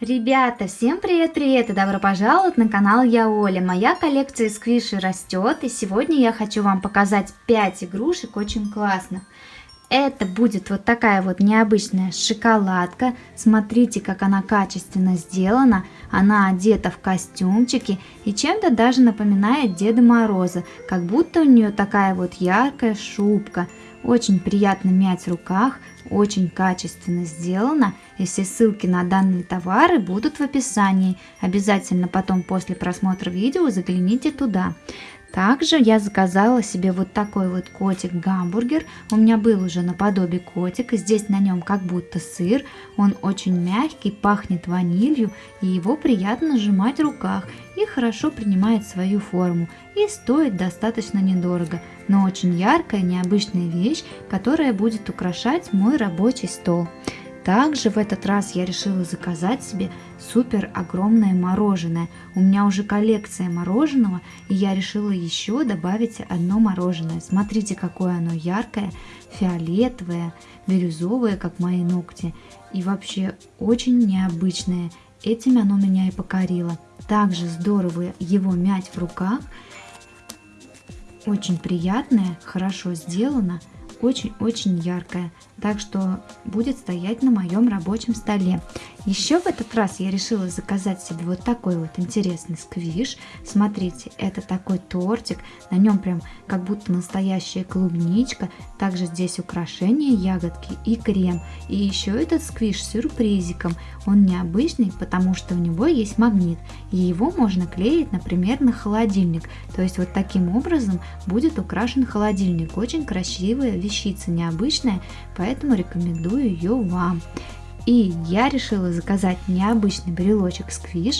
Ребята, всем привет-привет и добро пожаловать на канал Я Оля. Моя коллекция сквиши растет и сегодня я хочу вам показать 5 игрушек очень классных. Это будет вот такая вот необычная шоколадка. Смотрите, как она качественно сделана. Она одета в костюмчики и чем-то даже напоминает Деда Мороза. Как будто у нее такая вот яркая шубка. Очень приятно мять в руках, очень качественно сделано. И все ссылки на данные товары будут в описании. Обязательно потом после просмотра видео загляните туда. Также я заказала себе вот такой вот котик-гамбургер. У меня был уже наподобие котика. Здесь на нем как будто сыр. Он очень мягкий, пахнет ванилью. И его приятно сжимать в руках. И хорошо принимает свою форму. И стоит достаточно недорого. Но очень яркая, необычная вещь, которая будет украшать мой рабочий стол. Также в этот раз я решила заказать себе супер огромное мороженое. У меня уже коллекция мороженого, и я решила еще добавить одно мороженое. Смотрите, какое оно яркое, фиолетовое, бирюзовое, как мои ногти. И вообще очень необычное. Этим оно меня и покорило. Также здорово его мять в руках. Очень приятное, хорошо сделано очень-очень яркая, так что будет стоять на моем рабочем столе. Еще в этот раз я решила заказать себе вот такой вот интересный сквиш. Смотрите, это такой тортик, на нем прям как будто настоящая клубничка. Также здесь украшения, ягодки и крем. И еще этот сквиш с сюрпризиком. Он необычный, потому что у него есть магнит. И его можно клеить, например, на холодильник. То есть вот таким образом будет украшен холодильник. Очень красивая вещица, необычная, поэтому рекомендую ее вам. И я решила заказать необычный брелочек сквиш.